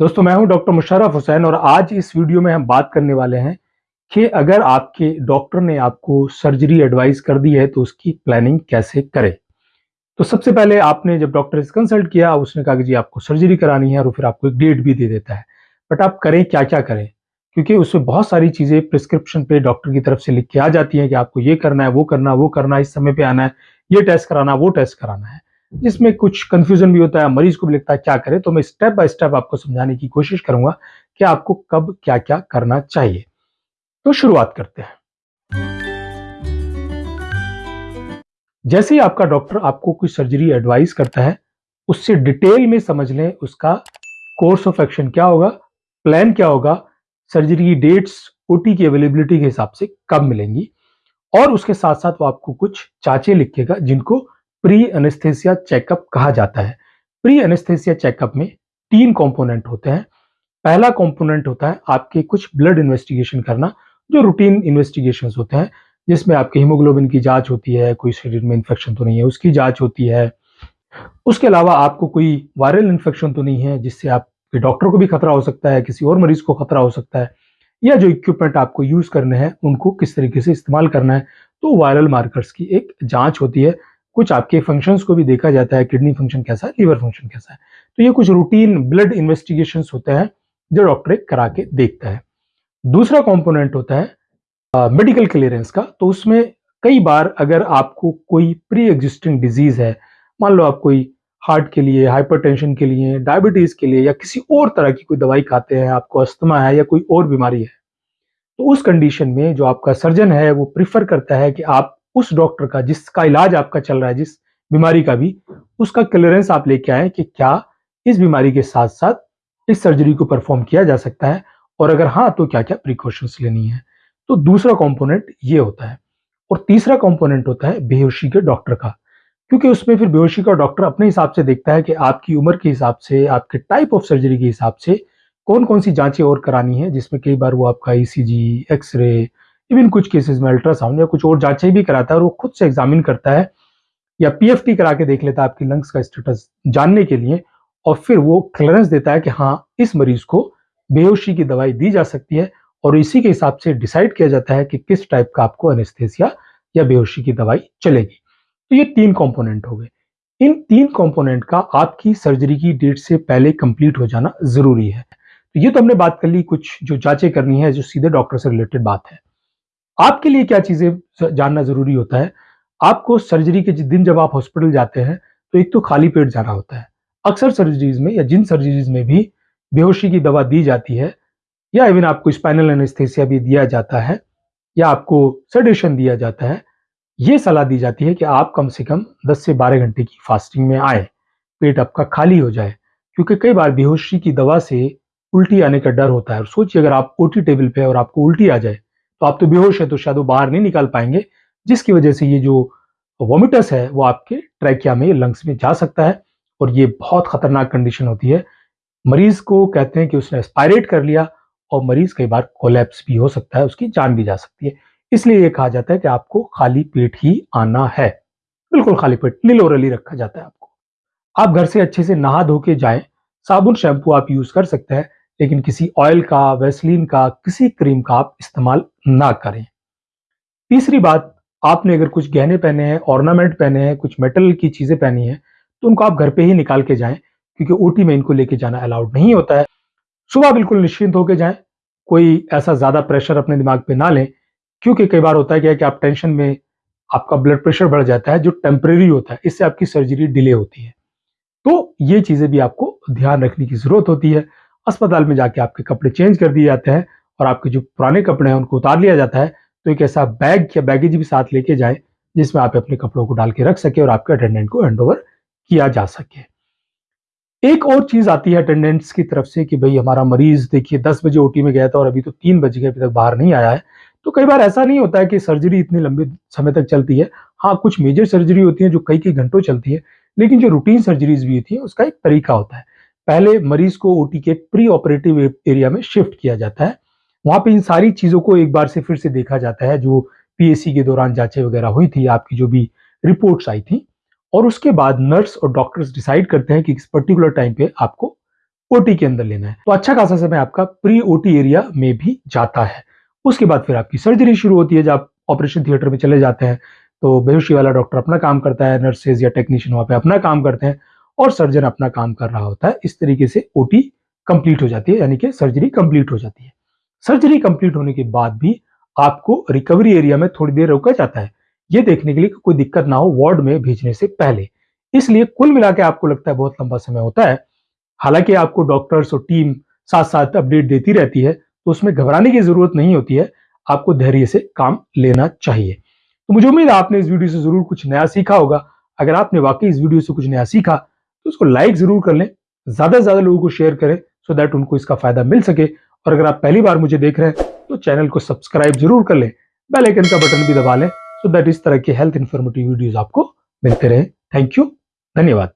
दोस्तों, मैं हूँ डॉक्टर मुशर्रफ हुसैन और आज इस वीडियो में हम बात करने वाले हैं कि अगर आपके डॉक्टर ने आपको सर्जरी एडवाइस कर दी है तो उसकी प्लानिंग कैसे करें? तो सबसे पहले आपने जब डॉक्टर से कंसल्ट किया, उसने कहा कि जी, आपको सर्जरी करानी है और फिर आपको एक डेट भी दे देता है। बट आप करें क्या क्या करें? क्योंकि उसमें बहुत सारी चीज़ें प्रिस्क्रिप्शन पे डॉक्टर की तरफ़ से लिख के आ जाती हैं कि आपको ये करना है, वो करना वो करना इस समय पे आना है, ये टेस्ट कराना वो टेस्ट कराना है। जिसमें कुछ कंफ्यूजन भी होता है, मरीज़ को भी लगता है, क्या करें? तो मैं स्टेप बाय स्टेप आपको समझाने की कोशिश करूँगा कि आपको कब क्या क्या करना चाहिए। तो शुरुआत करते हैं। जैसे ही आपका डॉक्टर आपको कोई सर्जरी एडवाइस करता है, उससे डिटेल में समझ लें उसका कोर्स ऑफ़ एक्शन क्या होगा प्लान क्या होगा सर्जरी की डेट्स ओटी की अवेलेबिलिटी के हिसाब से कब मिलेंगी, और उसके साथ साथ वो आपको कुछ चाचे लिखेगा जिनको प्री एनेस्थेसिया चेकअप कहा जाता है। प्री एनेस्थेसिया चेकअप में तीन कंपोनेंट होते हैं। पहला कंपोनेंट होता है आपके कुछ ब्लड इन्वेस्टिगेशन करना, जो रूटीन इन्वेस्टिगेशन होते हैं, जिसमें आपके हीमोग्लोबिन की जाँच होती है, कोई शरीर में इन्फेक्शन तो नहीं है, उसकी जाँच होती है। उसके अलावा आपको कोई वायरल इन्फेक्शन तो नहीं है, जिससे आपके डॉक्टर को भी खतरा हो सकता है, किसी और मरीज़ को खतरा हो सकता है, या जो इक्विपमेंट आपको यूज़ करने हैं, उनको किस तरीके से इस्तेमाल करना है तो वायरल मार्कर्स की एक जाँच होती है कुछ आपके फ़ंक्शंस को भी देखा जाता है किडनी फ़ंक्शन कैसा है लीवर फ़ंक्शन कैसा है। तो ये कुछ रूटीन ब्लड इन्वेस्टिगेशन होते हैं, जो डॉक्टर करा के देखता है। दूसरा कॉम्पोनेंट होता है मेडिकल क्लियरेंस का। तो उसमें कई बार अगर आपको कोई प्री एग्जिस्टिंग डिज़ीज़ है, मान लो आप कोई हार्ट के लिए हाइपरटेंशन के लिए डायबिटीज़ के लिए, या किसी और तरह की कोई दवाई खाते हैं, आपको अस्थमा है, या कोई और बीमारी है तो उस कंडीशन में जो आपका सर्जन है, वो प्रिफर करता है कि आप उस डॉक्टर का, जिसका इलाज आपका चल रहा है, जिस बीमारी का भी, उसका क्लियरेंस आप लेके आए कि क्या इस बीमारी के साथ साथ इस सर्जरी को परफॉर्म किया जा सकता है और अगर हाँ तो क्या क्या प्रिकॉशंस लेनी है। तो दूसरा कंपोनेंट ये होता है और तीसरा कंपोनेंट होता है बेहोशी के डॉक्टर का, क्योंकि उसमें फिर बेहोशी का डॉक्टर अपने हिसाब से देखता है कि आपकी उम्र के हिसाब से, आपके टाइप ऑफ़ सर्जरी के हिसाब से कौन कौन सी जांचें और करानी है, जिसमें कई बार वो आपका ईसीजी एक्सरे इवन कुछ केसेस में अल्ट्रासाउंड या कुछ और जांचें भी कराता है और वो खुद से एग्जामिन करता है या पीएफटी करा के देख लेता है आपकी लंग्स का स्टेटस जानने के लिए और फिर वो क्लियरेंस देता है कि हाँ इस मरीज़ को बेहोशी की दवाई दी जा सकती है और इसी के हिसाब से डिसाइड किया जाता है कि किस टाइप का आपको एनेस्थेसिया या बेहोशी की दवाई चलेगी। तो ये तीन कंपोनेंट हो गए। इन तीन कंपोनेंट का आपकी सर्जरी की डेट से पहले कंप्लीट हो जाना ज़रूरी है। तो ये तो हमने बात कर ली, कुछ जो जांचें करनी है, जो सीधे डॉक्टर से रिलेटेड बात है। आपके लिए क्या चीज़ें जानना ज़रूरी होता है? आपको सर्जरी के दिन जब आप हॉस्पिटल जाते हैं तो एक तो खाली पेट जाना होता है। अक्सर सर्जरीज में या जिन सर्जरीज में भी बेहोशी की दवा दी जाती है, या इवन आपको स्पाइनल एनेस्थेसिया भी दिया जाता है, या आपको सडेशन दिया जाता है, ये सलाह दी जाती है कि आप कम से कम 10 से 12 घंटे की फास्टिंग में आए, पेट आपका खाली हो जाए। क्योंकि कई बार बेहोशी की दवा से उल्टी आने का डर होता है। और सोचिए, अगर आप ओटी टेबल पे और आपको उल्टी आ जाए तो आप तो बेहोश है तो शायद वो बाहर नहीं निकाल पाएँगे, जिसकी वजह से ये जो वोमिटस है, वो आपके ट्रैकिया में, लंग्स में जा सकता है, और ये बहुत खतरनाक कंडीशन होती है। मरीज़ को कहते हैं कि उसने एस्पायरेट कर लिया, और मरीज़ कई बार कोलेप्स भी हो सकता है, उसकी जान भी जा सकती है। इसलिए ये कहा जाता है कि आपको खाली पेट ही आना है। बिल्कुल खाली पेट, निलोरली रखा जाता है आपको। आप घर से अच्छे से नहा धो के जाए, साबुन, शैम्पू आप यूज़ कर सकते हैं लेकिन किसी ऑयल का वेस्लिन का, किसी क्रीम का आप इस्तेमाल ना करें। तीसरी बात, आपने अगर कुछ गहने पहने हैं ऑर्नामेंट पहने हैं, कुछ मेटल की चीज़ें पहनी है तो उनको आप घर पे ही निकाल के जाएँ, क्योंकि ओटी में इनको लेके जाना अलाउड नहीं होता है। सुबह बिल्कुल निश्चिंत होकर जाएँ, कोई ऐसा ज़्यादा प्रेशर अपने दिमाग पे ना लें, क्योंकि कई बार होता है क्या कि आप टेंशन में आपका ब्लड प्रेशर बढ़ जाता है, जो टेम्परेरी होता है, इससे आपकी सर्जरी डिले होती है। तो ये चीज़ें भी आपको ध्यान रखने की ज़रूरत होती है। अस्पताल में जाके आपके कपड़े चेंज कर दिए जाते हैं और आपके जो पुराने कपड़े हैं उनको उतार लिया जाता है तो एक ऐसा बैग या बैगेज भी साथ लेके जाए, जिसमें आप अपने कपड़ों को डाल के रख सके और आपके अटेंडेंट को हैंड किया जा सके। एक और चीज़ आती है अटेंडेंट्स की तरफ़ से कि भाई हमारा मरीज़, देखिए, दस बजे ओटी में गया था और अभी तो तीन बज गए, अभी तक बाहर नहीं आया है। तो कई बार ऐसा नहीं होता है कि सर्जरी इतने लंबे समय तक चलती है। हाँ कुछ मेजर सर्जरी होती है जो कई कई घंटों चलती है, लेकिन जो रूटीन सर्जरीज भी होती है, उसका एक तरीका होता है। पहले मरीज़ को ओटी के प्री ऑपरेटिव एरिया में शिफ्ट किया जाता है। वहाँ पे इन सारी चीज़ों को एक बार से फिर से देखा जाता है, जो पीएससी के दौरान जांचें वगैरह हुई थी, आपकी जो भी रिपोर्ट्स आई थी। और उसके बाद नर्स और डॉक्टर्स डिसाइड करते हैं कि इस पर्टिकुलर टाइम पे आपको ओटी के अंदर लेना है। तो अच्छा खासा समय आपका प्री ओटी एरिया में भी जाता है। उसके बाद फिर आपकी सर्जरी शुरू होती है, जब आप ऑपरेशन थिएटर में चले जाते हैं। तो बेहोशी वाला डॉक्टर अपना काम करता है नर्सेज या टेक्नीशियन वहाँ पे अपना काम करते हैं। और सर्जन अपना काम कर रहा होता है, इस तरीके से ओटी कंप्लीट हो जाती है, यानी कि सर्जरी कंप्लीट हो जाती है। सर्जरी कंप्लीट होने के बाद भी आपको रिकवरी एरिया में थोड़ी देर रोका जाता है। ये देखने के लिए कि कोई दिक्कत ना हो वार्ड में भेजने से पहले। इसलिए कुल मिला के आपको लगता है बहुत लंबा समय होता है। हालाँकि आपको डॉक्टर्स और टीम साथ साथ अपडेट देती रहती है तो उसमें घबराने की ज़रूरत नहीं होती है। आपको धैर्य से काम लेना चाहिए। तो मुझे उम्मीद है आपने इस वीडियो से ज़रूर कुछ नया सीखा होगा। अगर आपने वाकई इस वीडियो से कुछ नया सीखा तो उसको लाइक ज़रूर कर लें, ज़्यादा से ज़्यादा लोगों को शेयर करें सो दैट उनको इसका फ़ायदा मिल सके। और अगर आप पहली बार मुझे देख रहे हैं तो चैनल को सब्सक्राइब ज़रूर कर लें बेल आइकन का बटन भी दबा लें सो दैट इस तरह की हेल्थ इन्फॉर्मेटिव वीडियोज़ आपको मिलते रहे। थैंक यू धन्यवाद।